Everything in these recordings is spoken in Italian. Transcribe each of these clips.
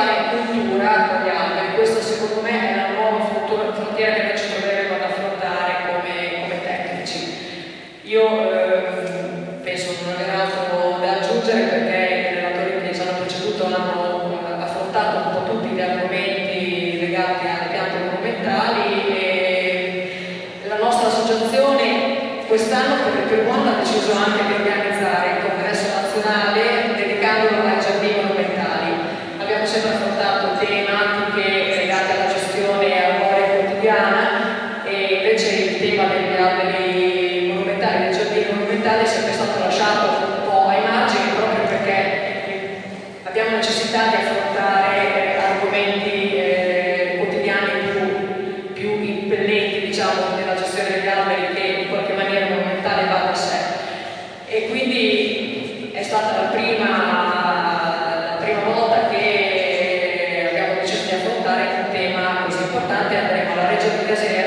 fare cultura se las chicas serían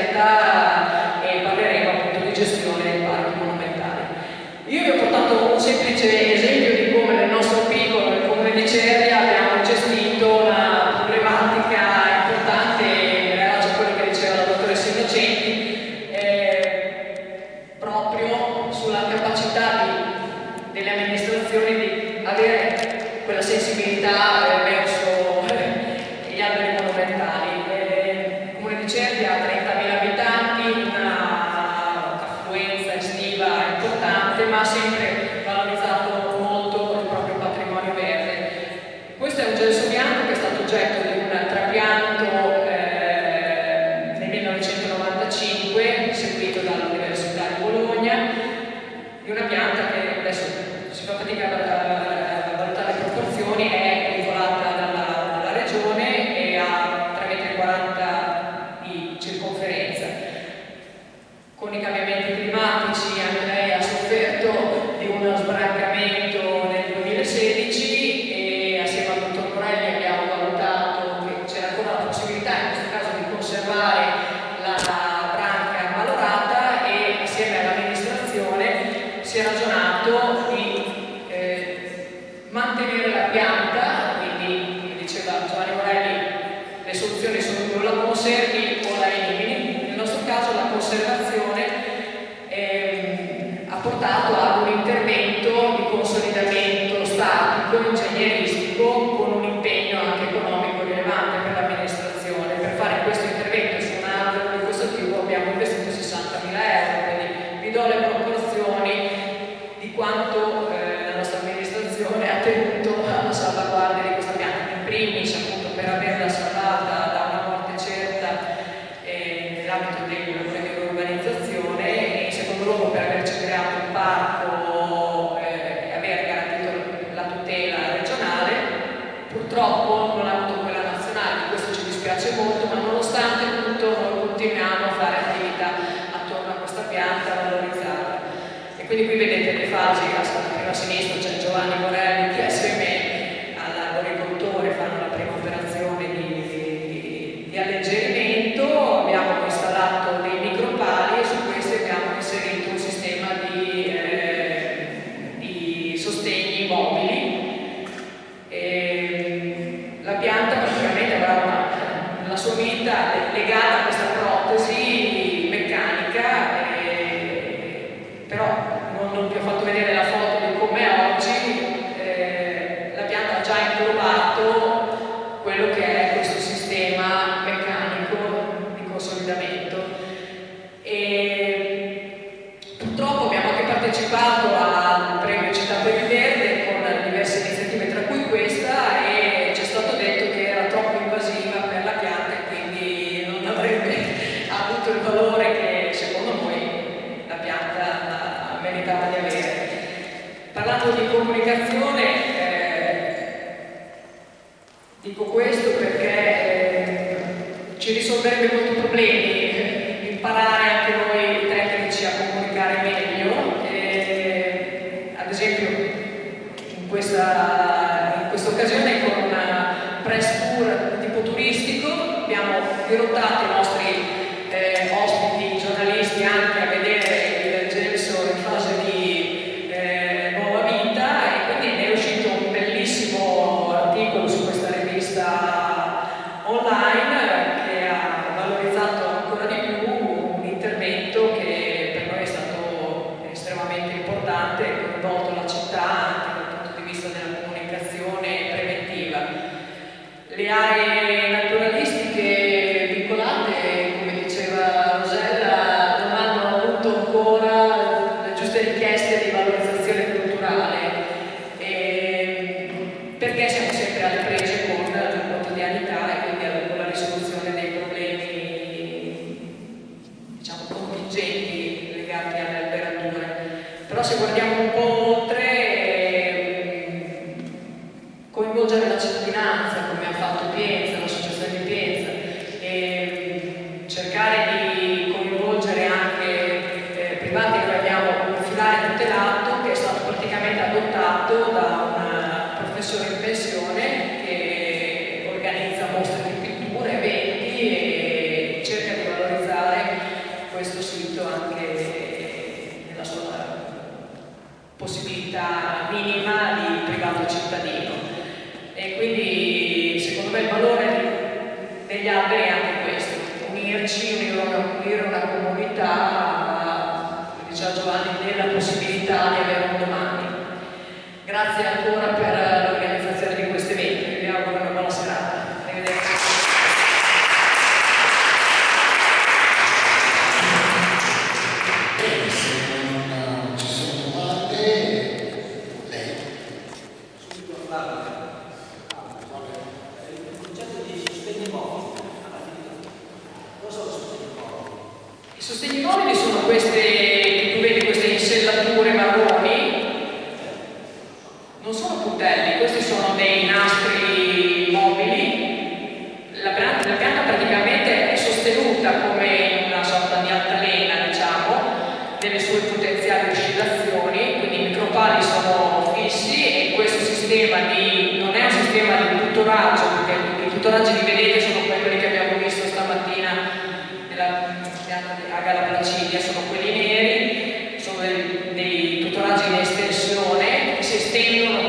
Gracias.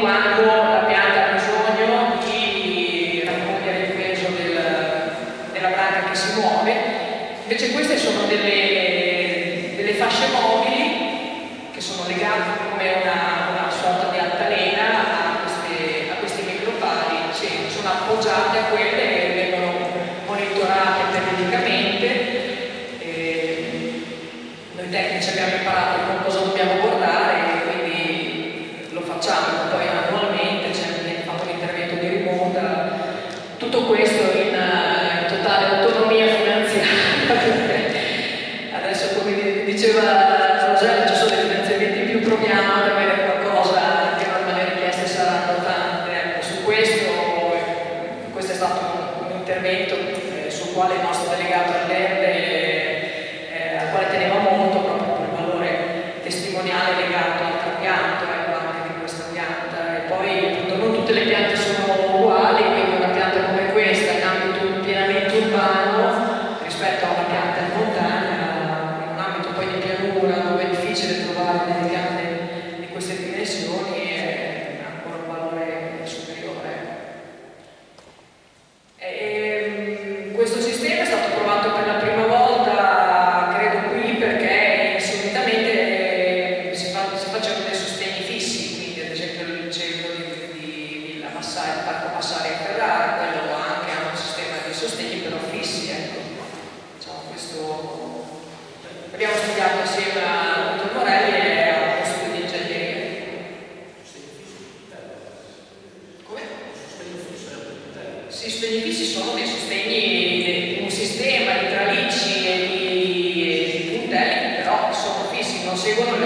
quando la pianta ha bisogno di raccogliere il peso del, della pianta che si muove. Invece queste sono delle, delle fasce mobili che sono legate come una, una sorta di altalena a, queste, a questi micropali, cioè, sono appoggiate a quelle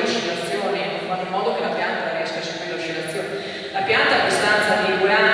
seguire oscillazione, in modo che la pianta riesca a seguire l'oscillazione. La pianta a distanza di due anni